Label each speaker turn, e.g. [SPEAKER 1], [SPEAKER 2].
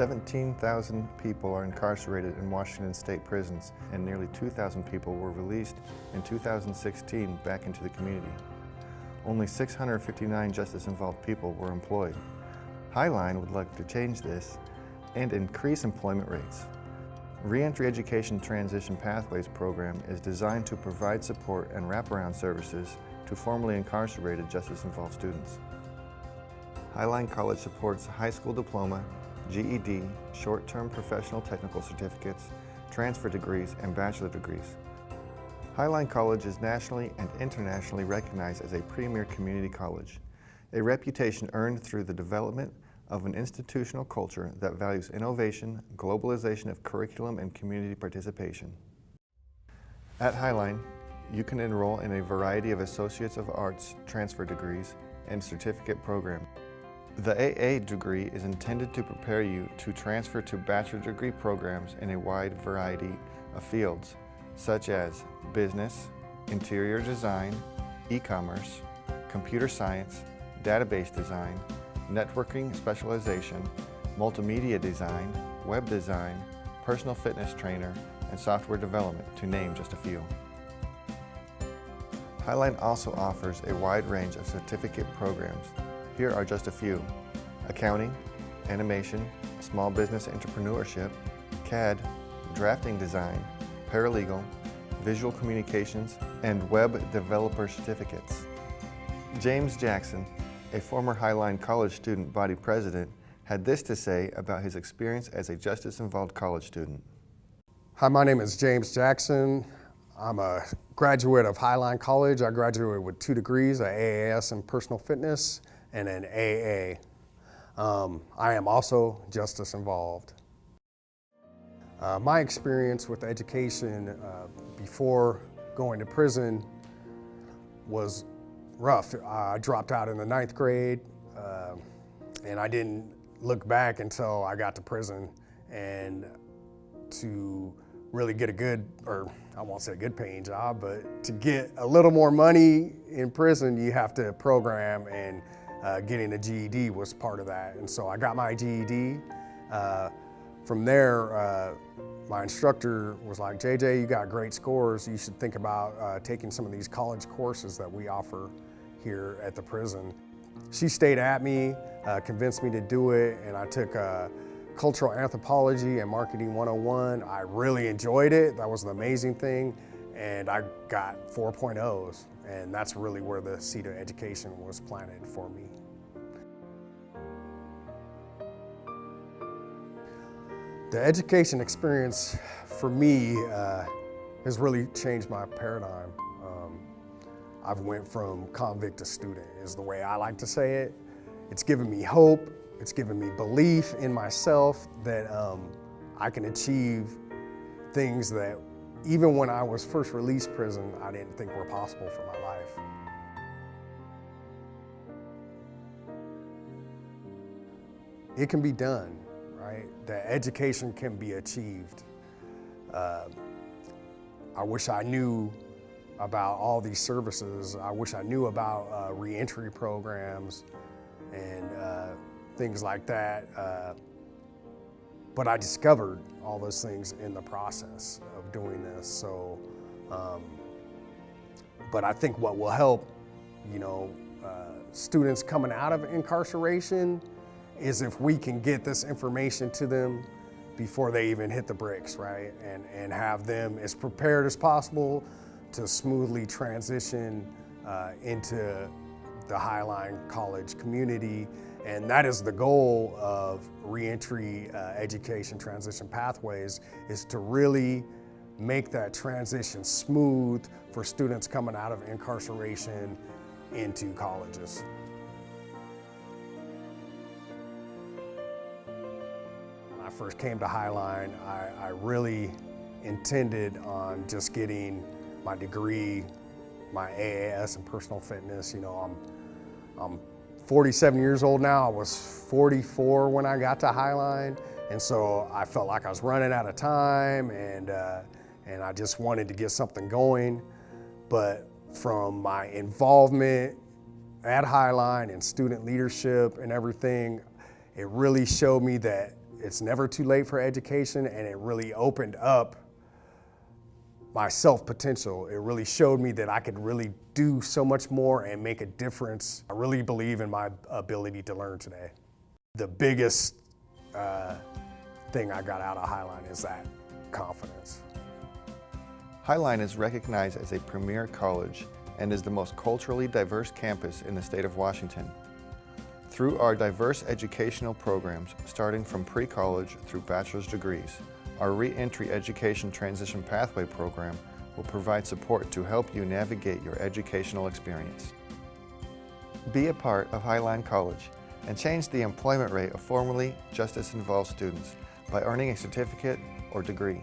[SPEAKER 1] 17,000 people are incarcerated in Washington state prisons and nearly 2,000 people were released in 2016 back into the community. Only 659 justice-involved people were employed. Highline would like to change this and increase employment rates. Reentry Education Transition Pathways program is designed to provide support and wraparound services to formerly incarcerated justice-involved students. Highline College supports high school diploma, GED, short-term professional technical certificates, transfer degrees, and bachelor degrees. Highline College is nationally and internationally recognized as a premier community college, a reputation earned through the development of an institutional culture that values innovation, globalization of curriculum, and community participation. At Highline, you can enroll in a variety of Associates of Arts transfer degrees and certificate programs. The AA degree is intended to prepare you to transfer to bachelor degree programs in a wide variety of fields, such as business, interior design, e-commerce, computer science, database design, networking specialization, multimedia design, web design, personal fitness trainer, and software development, to name just a few. Highline also offers a wide range of certificate programs here are just a few. Accounting, animation, small business entrepreneurship, CAD, drafting design, paralegal, visual communications, and web developer certificates. James Jackson, a former Highline College student body president, had this to say about his experience as a justice-involved college student.
[SPEAKER 2] Hi, my name is James Jackson. I'm a graduate of Highline College. I graduated with two degrees, a AAS in personal fitness and an AA. Um, I am also justice involved. Uh, my experience with education uh, before going to prison was rough. I dropped out in the ninth grade uh, and I didn't look back until I got to prison and to really get a good, or I won't say a good paying job, but to get a little more money in prison, you have to program and uh, getting a GED was part of that. And so I got my GED. Uh, from there, uh, my instructor was like, JJ, you got great scores. You should think about uh, taking some of these college courses that we offer here at the prison. She stayed at me, uh, convinced me to do it, and I took uh, Cultural Anthropology and Marketing 101. I really enjoyed it. That was an amazing thing. And I got 4.0s. And that's really where the seed of education was planted for me. The education experience for me uh, has really changed my paradigm. Um, I've went from convict to student is the way I like to say it. It's given me hope. It's given me belief in myself that um, I can achieve things that even when I was first released prison, I didn't think were possible for my life. It can be done, right? That education can be achieved. Uh, I wish I knew about all these services. I wish I knew about uh, reentry programs and uh, things like that. Uh, but I discovered all those things in the process doing this. So, um, but I think what will help, you know, uh, students coming out of incarceration is if we can get this information to them before they even hit the bricks, right? And, and have them as prepared as possible to smoothly transition uh, into the Highline College community and that is the goal of reentry uh, education transition pathways is to really make that transition smooth for students coming out of incarceration into colleges. When I first came to Highline, I, I really intended on just getting my degree, my AAS in personal fitness. You know, I'm, I'm 47 years old now. I was 44 when I got to Highline. And so I felt like I was running out of time and, uh, and I just wanted to get something going. But from my involvement at Highline and student leadership and everything, it really showed me that it's never too late for education, and it really opened up my self potential. It really showed me that I could really do so much more and make a difference. I really believe in my ability to learn today. The biggest uh, thing I got out of Highline is that confidence.
[SPEAKER 1] Highline is recognized as a premier college and is the most culturally diverse campus in the state of Washington. Through our diverse educational programs, starting from pre-college through bachelor's degrees, our Reentry Education Transition Pathway program will provide support to help you navigate your educational experience. Be a part of Highline College and change the employment rate of formerly justice-involved students by earning a certificate or degree.